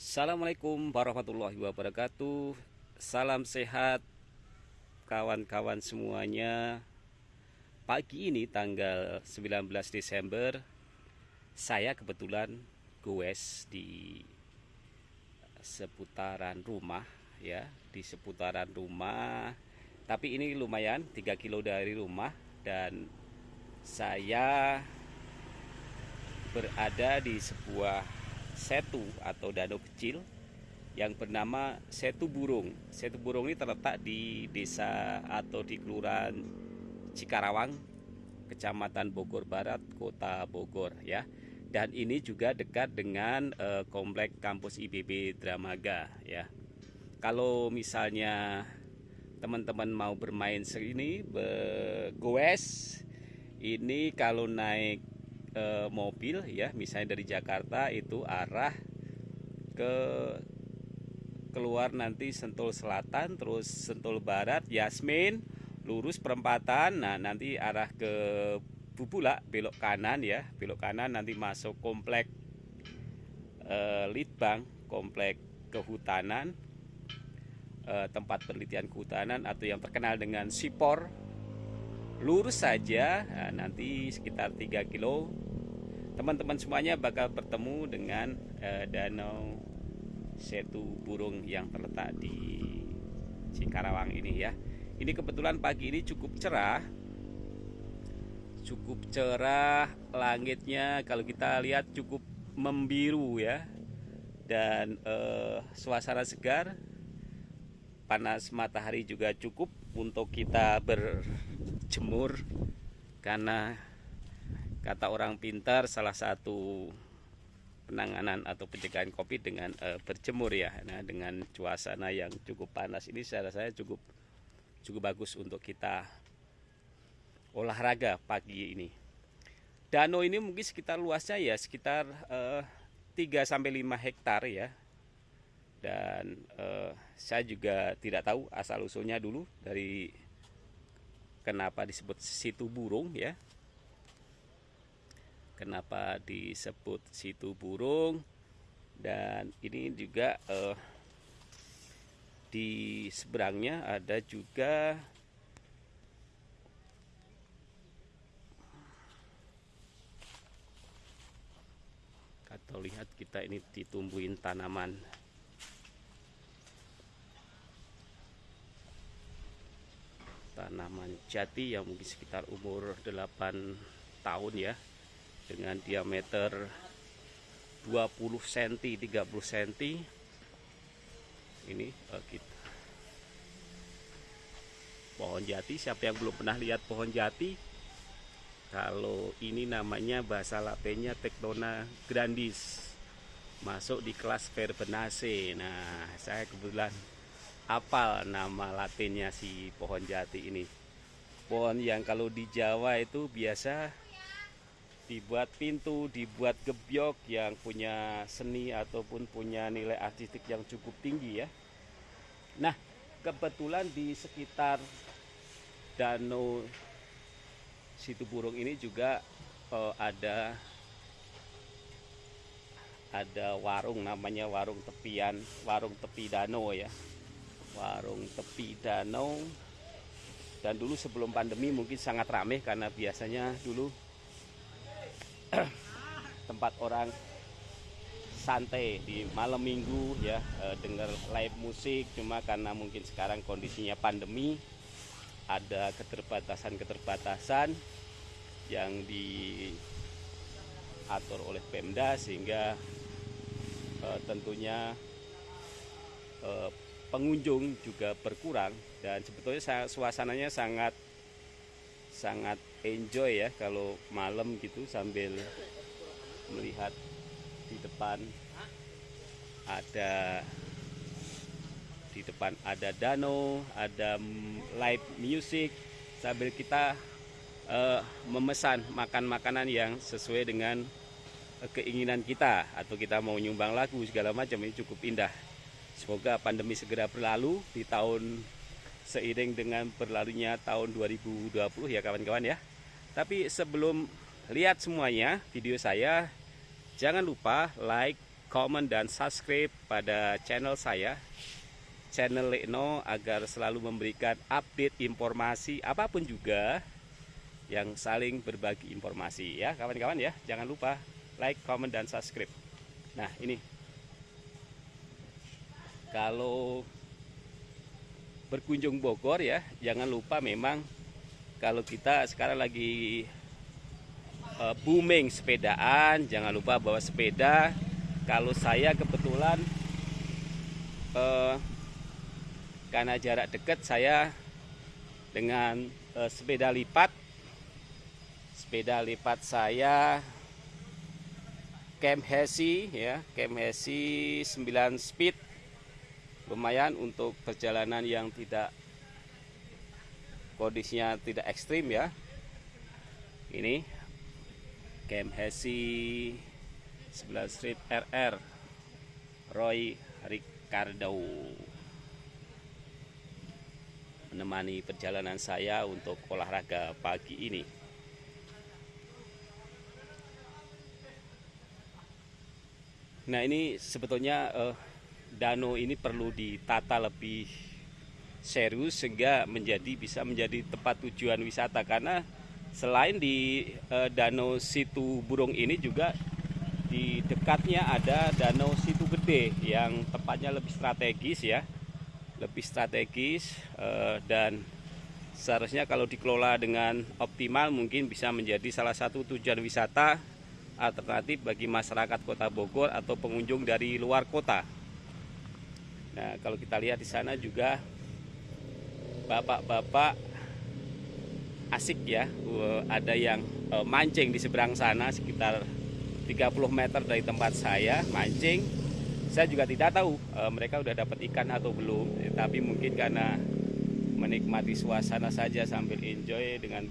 Assalamualaikum warahmatullahi wabarakatuh. Salam sehat kawan-kawan semuanya. Pagi ini tanggal 19 Desember Saya kebetulan goes di seputaran rumah ya Di seputaran rumah. Tapi ini lumayan 3 kilo dari rumah Dan saya berada di sebuah setu atau danau kecil yang bernama Setu Burung. Setu Burung ini terletak di desa atau di kelurahan Cikarawang, Kecamatan Bogor Barat, Kota Bogor ya. Dan ini juga dekat dengan uh, komplek kampus IBB Dramaga ya. Kalau misalnya teman-teman mau bermain sini goes ini kalau naik e, mobil ya misalnya dari Jakarta itu arah ke keluar nanti Sentul Selatan terus Sentul Barat Yasmin lurus perempatan nah nanti arah ke Bubula belok kanan ya belok kanan nanti masuk komplek e, Litbang komplek kehutanan e, tempat penelitian kehutanan atau yang terkenal dengan Sipor lurus saja nah, nanti sekitar 3 kilo. Teman-teman semuanya bakal bertemu dengan uh, danau Setu Burung yang terletak di Cikarawang ini ya. Ini kebetulan pagi ini cukup cerah cukup cerah langitnya. Kalau kita lihat cukup membiru ya dan uh, suasana segar. Panas matahari juga cukup untuk kita berjemur karena kata orang pintar salah satu penanganan atau pencegahan COVID dengan e, berjemur ya. Nah, dengan suasana yang cukup panas ini saya rasa cukup cukup bagus untuk kita olahraga pagi ini. Danau ini mungkin sekitar luasnya ya sekitar e, eh, 3 sampai 5 hektar ya. Dan e, saya juga tidak tahu asal usulnya dulu dari kenapa disebut situ burung ya? Kenapa disebut situ burung? Dan ini juga uh, di seberangnya ada juga atau lihat kita ini ditumbuhin tanaman tanaman jati yang mungkin sekitar umur 8 tahun ya dengan diameter 20 cm 30 cm ini uh, kita. Pohon jati siapa yang belum pernah lihat pohon jati? Kalau ini namanya bahasa latinnya Tectona grandis. Masuk di kelas Verbenaceae nah saya kebetulan apal nama latinnya si pohon jati ini pohon yang kalau di Jawa itu biasa dibuat pintu, dibuat gebyok yang punya seni ataupun punya nilai artistik yang cukup tinggi ya. Nah, kebetulan di sekitar danau situ burung ini juga uh, ada ada warung namanya warung tepian, warung tepi danau ya. Warung tepi danau. Dan dulu sebelum pandemi mungkin sangat ramai karena biasanya dulu tempat orang santai di malam minggu ya e, dengar live musik. Cuma karena mungkin sekarang kondisinya pandemi ada keterbatasan-keterbatasan yang diatur oleh Pemda sehingga e, tentunya e, pengunjung juga berkurang dan sebetulnya suasananya sangat sangat enjoy ya kalau malam gitu sambil melihat di depan ada di depan ada danau, ada live music sambil kita uh, memesan makan makanan yang sesuai dengan keinginan kita atau kita mau nyumbang lagu segala macam ini cukup indah. Semoga pandemi segera berlalu di tahun seiring dengan berlalunya tahun 2020 ya kawan-kawan ya. Tapi sebelum lihat semuanya video saya, jangan lupa like, comment, dan subscribe pada channel saya channel Lekno agar selalu memberikan update informasi apa pun juga yang saling berbagi informasi ya kawan-kawan ya. Jangan lupa like, comment, dan subscribe. Nah ini kalau berkunjung Bogor ya jangan lupa memang kalau kita sekarang lagi uh, booming sepedaan jangan lupa bawa sepeda. Kalau saya kebetulan uh, karena jarak dekat saya dengan uh, sepeda lipat sepeda lipat saya Camp Hesi ya Camp Hesi 9 speed lumayan untuk perjalanan yang tidak kondisinya tidak ekstrim ya ini Camp Hesi 11 Street RR Roy Ricardo menemani perjalanan saya untuk olahraga pagi ini. Nah ini sebetulnya eh, danau ini perlu ditata lebih serius sehingga menjadi bisa menjadi tempat tujuan wisata karena selain di eh, danau situ burung ini juga di dekatnya ada danau situ gede yang tempatnya lebih strategis ya lebih strategis eh, dan seharusnya kalau dikelola dengan optimal mungkin bisa menjadi salah satu tujuan wisata alternatif bagi masyarakat Kota Bogor atau pengunjung dari luar kota. Nah, kalau kita lihat di sana juga bapak-bapak asik ya, ada yang eh, mancing di seberang sana sekitar 30 meter dari tempat saya mancing. Saya juga tidak tahu e, mereka sudah dapat ikan atau belum tapi mungkin karena menikmati suasana saja sambil enjoy dengan